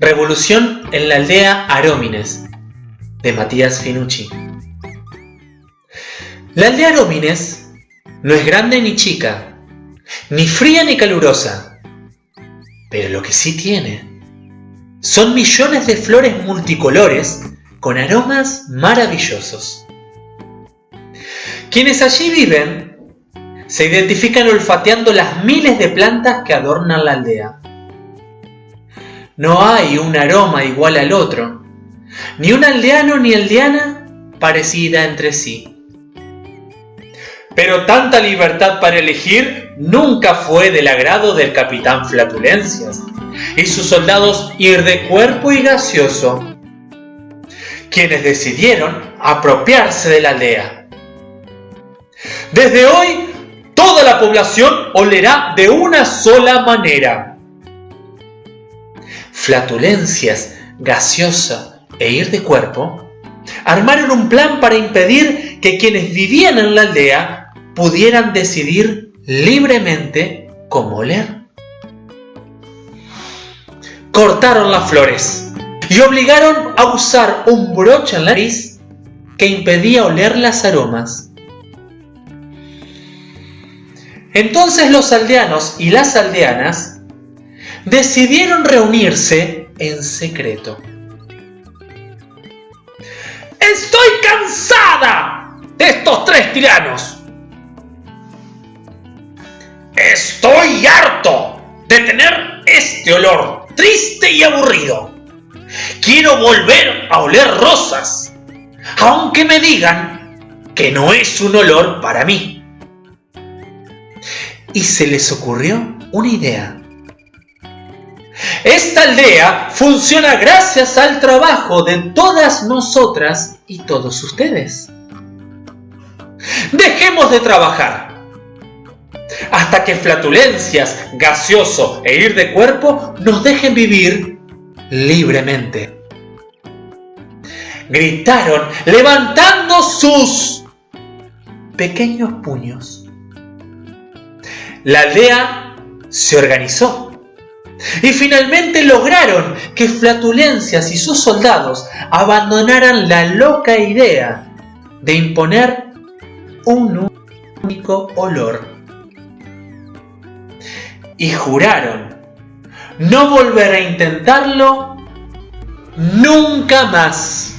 Revolución en la aldea Arómines, de Matías Finucci. La aldea Arómines no es grande ni chica, ni fría ni calurosa, pero lo que sí tiene son millones de flores multicolores con aromas maravillosos. Quienes allí viven se identifican olfateando las miles de plantas que adornan la aldea. No hay un aroma igual al otro, ni un aldeano ni aldeana parecida entre sí. Pero tanta libertad para elegir nunca fue del agrado del capitán Flatulencias y sus soldados ir de cuerpo y gaseoso, quienes decidieron apropiarse de la aldea. Desde hoy, toda la población olerá de una sola manera flatulencias, gaseosa e ir de cuerpo, armaron un plan para impedir que quienes vivían en la aldea pudieran decidir libremente cómo oler. Cortaron las flores y obligaron a usar un broche en la nariz que impedía oler las aromas. Entonces los aldeanos y las aldeanas decidieron reunirse en secreto. Estoy cansada de estos tres tiranos. Estoy harto de tener este olor triste y aburrido. Quiero volver a oler rosas, aunque me digan que no es un olor para mí. Y se les ocurrió una idea. Esta aldea funciona gracias al trabajo de todas nosotras y todos ustedes. Dejemos de trabajar hasta que flatulencias, gaseoso e ir de cuerpo nos dejen vivir libremente. Gritaron levantando sus pequeños puños. La aldea se organizó y finalmente lograron que Flatulencias y sus soldados abandonaran la loca idea de imponer un único olor. Y juraron no volver a intentarlo nunca más.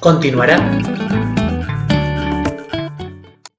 Continuará